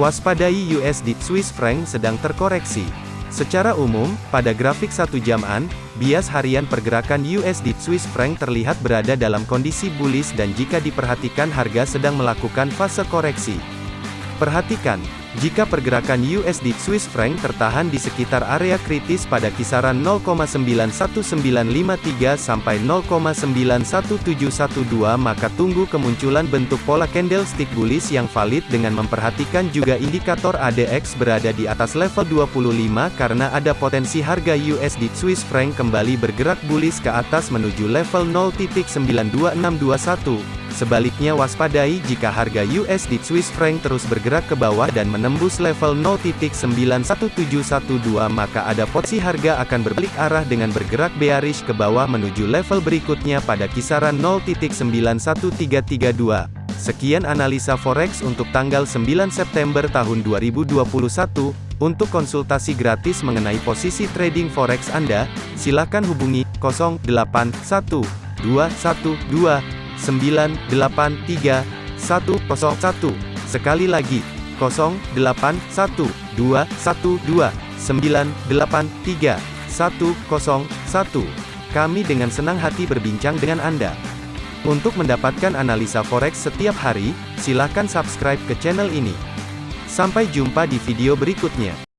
Waspadai USD Swiss franc sedang terkoreksi. Secara umum, pada grafik satu jaman, bias harian pergerakan USD Swiss franc terlihat berada dalam kondisi bullish dan jika diperhatikan harga sedang melakukan fase koreksi. Perhatikan, jika pergerakan USD Swiss franc tertahan di sekitar area kritis pada kisaran 0,91953 sampai 0,91712 maka tunggu kemunculan bentuk pola candlestick bullish yang valid dengan memperhatikan juga indikator ADX berada di atas level 25 karena ada potensi harga USD Swiss franc kembali bergerak bullish ke atas menuju level 0.92621. Sebaliknya waspadai jika harga USD Swiss franc terus bergerak ke bawah dan menembus level 0.91712 maka ada potensi harga akan berbalik arah dengan bergerak bearish ke bawah menuju level berikutnya pada kisaran 0.91332. Sekian analisa forex untuk tanggal 9 September tahun 2021. Untuk konsultasi gratis mengenai posisi trading forex Anda, silakan hubungi 081212 983 101. Sekali lagi, 0812 123 101. Kami dengan senang hati berbincang dengan Anda. Untuk mendapatkan analisa forex setiap hari, silakan subscribe ke channel ini. Sampai jumpa di video berikutnya.